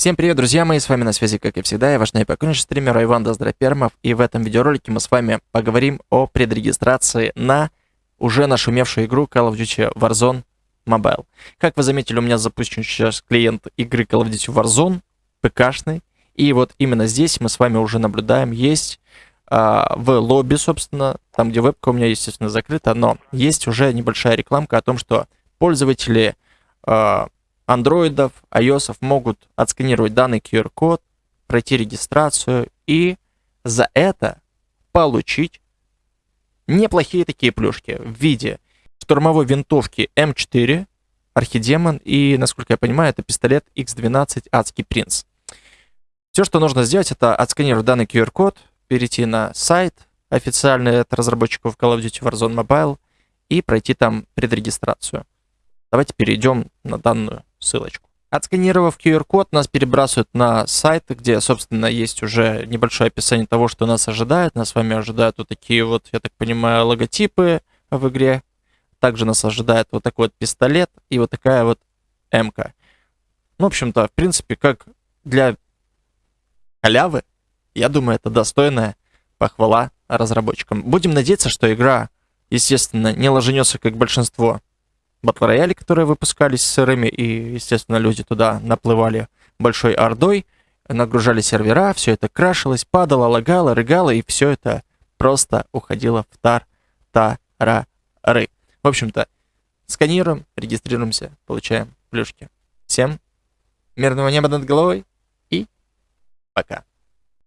Всем привет, друзья мои, с вами на связи, как и всегда, я ваш наипокойнейший стример Иван Доздропермов, и в этом видеоролике мы с вами поговорим о предрегистрации на уже нашумевшую игру Call of Duty Warzone Mobile. Как вы заметили, у меня запущен сейчас клиент игры Call of Duty Warzone, ПКшный, и вот именно здесь мы с вами уже наблюдаем, есть а, в лобби, собственно, там, где вебка у меня, естественно, закрыта, но есть уже небольшая рекламка о том, что пользователи а, андроидов, iOS могут отсканировать данный QR-код, пройти регистрацию и за это получить неплохие такие плюшки в виде штурмовой винтовки М4, Архидемон и, насколько я понимаю, это пистолет X12 Адский Принц. Все, что нужно сделать, это отсканировать данный QR-код, перейти на сайт официальный от разработчиков Call of Duty Warzone Mobile и пройти там предрегистрацию. Давайте перейдем на данную ссылочку. Отсканировав QR-код, нас перебрасывают на сайт, где, собственно, есть уже небольшое описание того, что нас ожидает. Нас с вами ожидают вот такие вот, я так понимаю, логотипы в игре. Также нас ожидает вот такой вот пистолет и вот такая вот МК. Ну, в общем-то, в принципе, как для халявы, я думаю, это достойная похвала разработчикам. Будем надеяться, что игра, естественно, не ложенется, как большинство батл рояли, которые выпускались сырыми, и, естественно, люди туда наплывали большой ордой, нагружали сервера, все это крашилось, падало, лагало, рыгало, и все это просто уходило в тар-та-ра-ры. В общем-то, сканируем, регистрируемся, получаем плюшки. Всем мирного неба над головой и пока.